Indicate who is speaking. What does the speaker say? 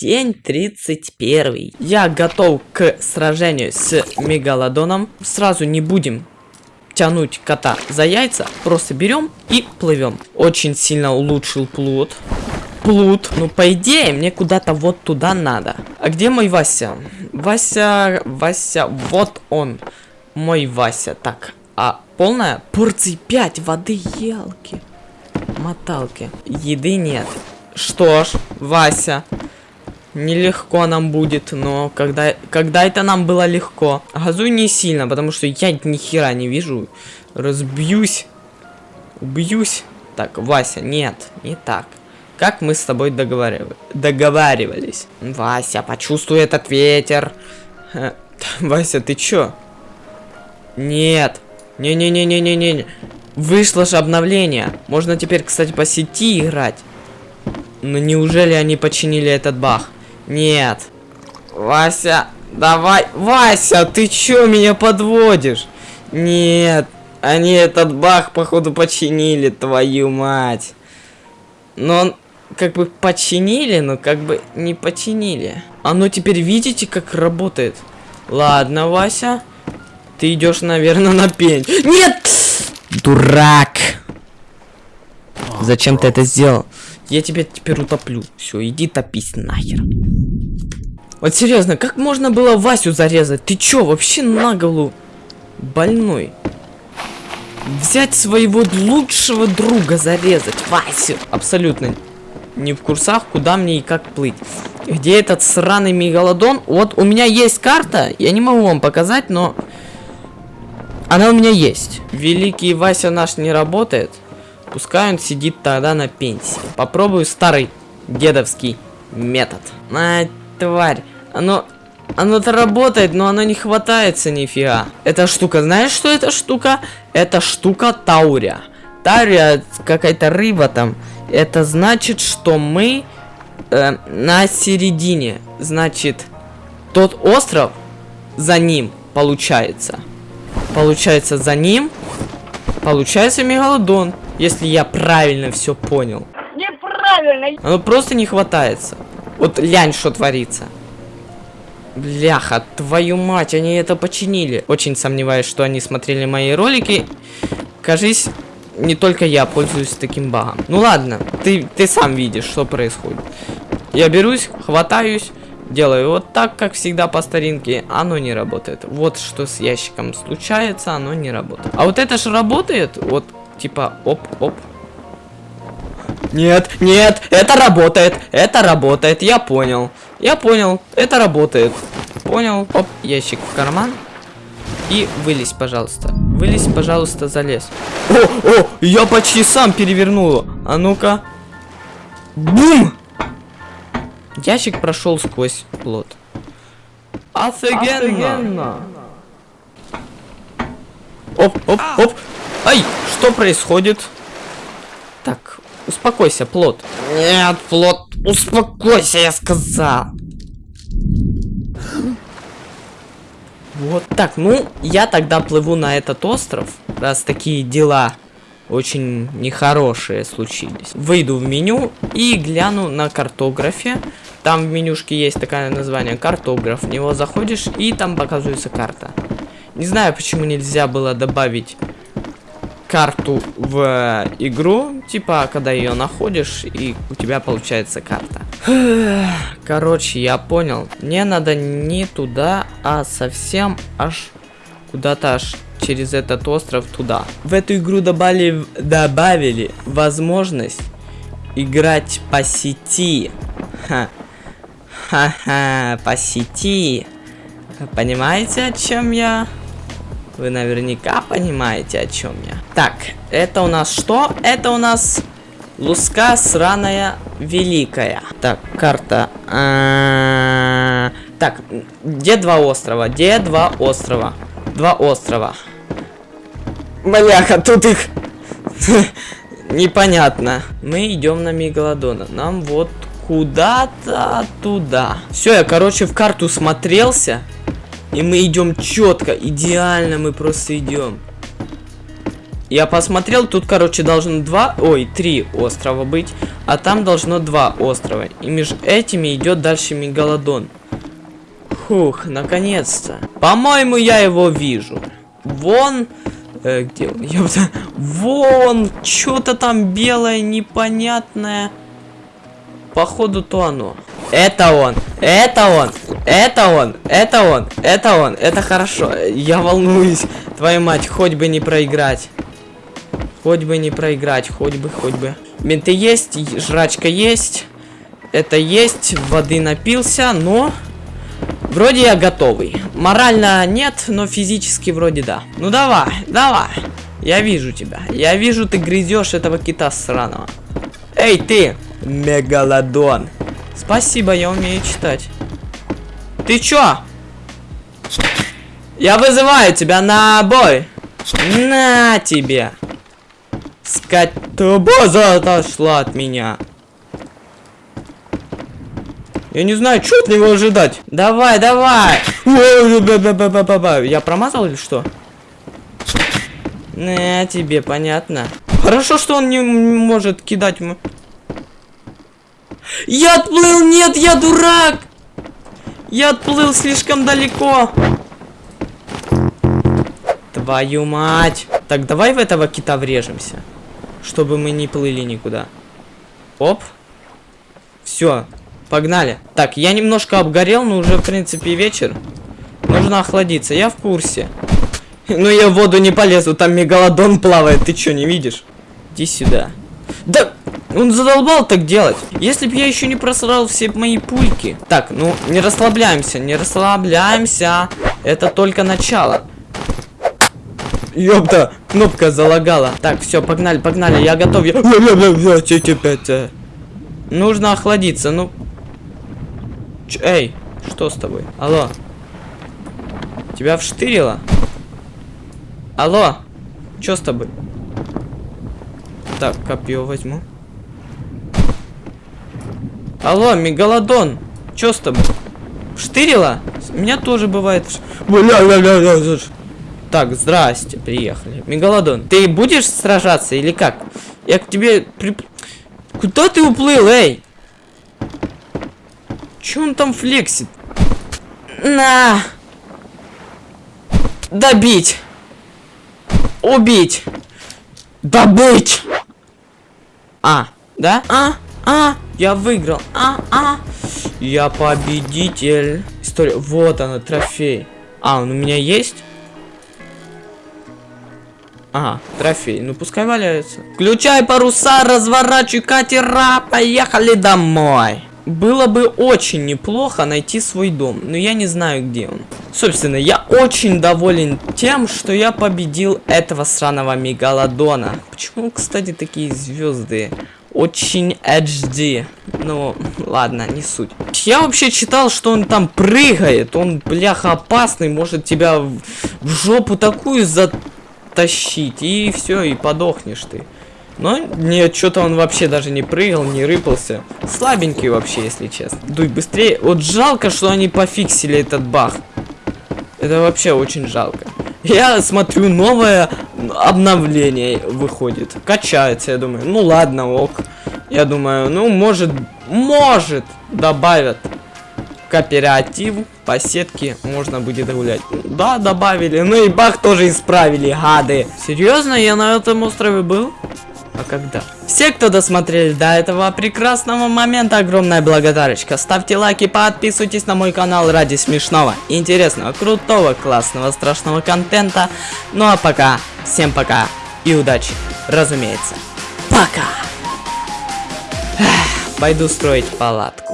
Speaker 1: День 31. Я готов к сражению с Мегалодоном. Сразу не будем тянуть кота за яйца. Просто берем и плывем. Очень сильно улучшил плут. Плут. Ну, по идее, мне куда-то вот туда надо. А где мой Вася? Вася, Вася, вот он. Мой Вася. Так, а полная порции 5 воды, елки. Моталки. Еды нет. Что ж, Вася. Нелегко нам будет, но когда, когда это нам было легко. Газуй не сильно, потому что я ни хера не вижу. Разбьюсь. Убьюсь. Так, Вася, нет, не так. Как мы с тобой договаривали, договаривались. Вася, почувствуй этот ветер. Вася, ты чё? Нет. Не-не-не-не-не-не. Вышло же обновление. Можно теперь, кстати, по сети играть. Но неужели они починили этот баг? Нет. Вася, давай. Вася, ты чё меня подводишь? Нет. Они этот баг, походу, починили, твою мать. Но он как бы починили, но как бы не починили. Оно теперь видите, как работает? Ладно, Вася. Ты идешь, наверное, на пень. Нет! Дурак! Зачем ты это сделал? Я тебя теперь утоплю. Все, иди топись нахер. Вот серьезно, как можно было Васю зарезать? Ты чё, вообще на голову больной? Взять своего лучшего друга зарезать, Васю. Абсолютно не в курсах, куда мне и как плыть. Где этот сраный мегалодон? Вот у меня есть карта, я не могу вам показать, но... Она у меня есть. Великий Вася наш не работает. Пускай он сидит тогда на пенсии. Попробую старый дедовский метод. А, тварь. Оно... Оно-то работает, но оно не хватается нифига. Эта штука, знаешь, что эта штука? Это штука Таурия. Таурия какая-то рыба там. Это значит, что мы э, на середине. Значит, тот остров за ним получается. Получается за ним. Получается мегалодон. Если я правильно все понял. Неправильно. Оно просто не хватается. Вот лянь, что творится. Бляха, твою мать, они это починили. Очень сомневаюсь, что они смотрели мои ролики. Кажись, не только я пользуюсь таким багом. Ну ладно, ты, ты сам видишь, что происходит. Я берусь, хватаюсь, делаю вот так, как всегда по старинке. Оно не работает. Вот что с ящиком случается, оно не работает. А вот это же работает. Вот типа оп-оп. Нет, нет, это работает, это работает, я понял. Я понял, это работает. Понял, оп, ящик в карман. И вылезь, пожалуйста. Вылезь, пожалуйста, залез. О, о, я почти сам перевернул. А ну-ка. Бум! Ящик прошел сквозь плод. Офигенно! Оп, оп, оп. Ай, что происходит? Так, успокойся, плод. Нет, плод, успокойся, я сказал. Вот так, ну, я тогда плыву на этот остров, раз такие дела очень нехорошие случились. Выйду в меню и гляну на картографе. Там в менюшке есть такое название картограф. В него заходишь и там показывается карта. Не знаю, почему нельзя было добавить карту в игру, типа, когда ее находишь, и у тебя получается карта. Короче, я понял. Мне надо не туда, а совсем аж куда-то аж через этот остров туда. В эту игру добавили, добавили возможность играть по сети. Ха-ха, по сети. Понимаете, о чем я? Вы наверняка понимаете, о чем я. Так, это у нас что? Это у нас Луска сраная великая. Так, карта. А -а -а так, где два острова? Где два острова? Два острова. Бляха, тут их непонятно. Мы идем на Мегалодона. Нам вот куда-то туда. Все, я, короче, в карту смотрелся. И мы идем четко, идеально мы просто идем. Я посмотрел, тут, короче, должно два, ой, три острова быть, а там должно два острова. И между этими идет дальше мегалодон. Фух, наконец-то. По-моему, я его вижу. Вон... Э, где он? Ёпта. Вон! Что-то там белое, непонятное. Походу, то оно. Это он! Это он! Это он! Это он! Это он! Это хорошо. Я волнуюсь. Твою мать, хоть бы не проиграть. Хоть бы не проиграть. Хоть бы, хоть бы. Менты есть, жрачка есть. Это есть, воды напился, но... Вроде я готовый. Морально нет, но физически вроде да. Ну давай, давай. Я вижу тебя. Я вижу, ты грызешь этого кита сраного. Эй, ты! Мегалодон. Спасибо, я умею читать. Ты чё? Я вызываю тебя на бой. На тебе. Скотобоза отошла от меня. Я не знаю, что от него ожидать. Давай, давай. Я промазал или что? На тебе, понятно. Хорошо, что он не может кидать. Я отплыл, нет, я дурак. Я отплыл слишком далеко. Твою мать. Так, давай в этого кита врежемся. Чтобы мы не плыли никуда. Оп. Все, Погнали. Так, я немножко обгорел, но уже, в принципе, вечер. Нужно охладиться, я в курсе. Ну я в воду не полезу, там мегалодон плавает, ты что, не видишь? Иди сюда. Да, он задолбал так делать. Если бы я еще не просрал все мои пульки. Так, ну, не расслабляемся, не расслабляемся. Это только начало. Ёпта, кнопка залагала. Так, все, погнали, погнали, я готов. Я... Нужно охладиться, ну, Ч Эй, что с тобой? Алло. Тебя вштырило? Алло. Что с тобой? Так, копье возьму. Алло, мегалодон. Что с тобой? Штырило? Меня тоже бывает. Так, здрасте, приехали. Мегалодон, ты будешь сражаться или как? Я к тебе... При... Куда ты уплыл, эй? Че он там флексит? На! Добить! Убить! Добыть! А, да? А, а, я выиграл. А, а, я победитель. История. Вот она, трофей. А, он у меня есть? Ага, трофей. Ну пускай валяется. Включай паруса, разворачивай катера, поехали домой. Было бы очень неплохо найти свой дом, но я не знаю, где он. Собственно, я очень доволен тем, что я победил этого сраного мегалодона. Почему, кстати, такие звезды? Очень HD. Ну, ладно, не суть. Я вообще читал, что он там прыгает. Он, бляха, опасный. Может тебя в, в жопу такую затащить. И все, и подохнешь ты. Но нет, что-то он вообще даже не прыгал, не рыпался. Слабенький вообще, если честно. Дуй быстрее. Вот жалко, что они пофиксили этот баг. Это вообще очень жалко. Я смотрю, новое обновление выходит. Качается, я думаю. Ну ладно, ок. Я думаю, ну может, может добавят кооператив по сетке можно будет гулять. Да, добавили. Ну и баг тоже исправили, гады. Серьезно, я на этом острове был? А когда? Все, кто досмотрели до этого прекрасного момента, огромная благодарочка. Ставьте лайки, подписывайтесь на мой канал ради смешного, интересного, крутого, классного, страшного контента. Ну а пока, всем пока и удачи, разумеется. Пока! Пойду строить палатку.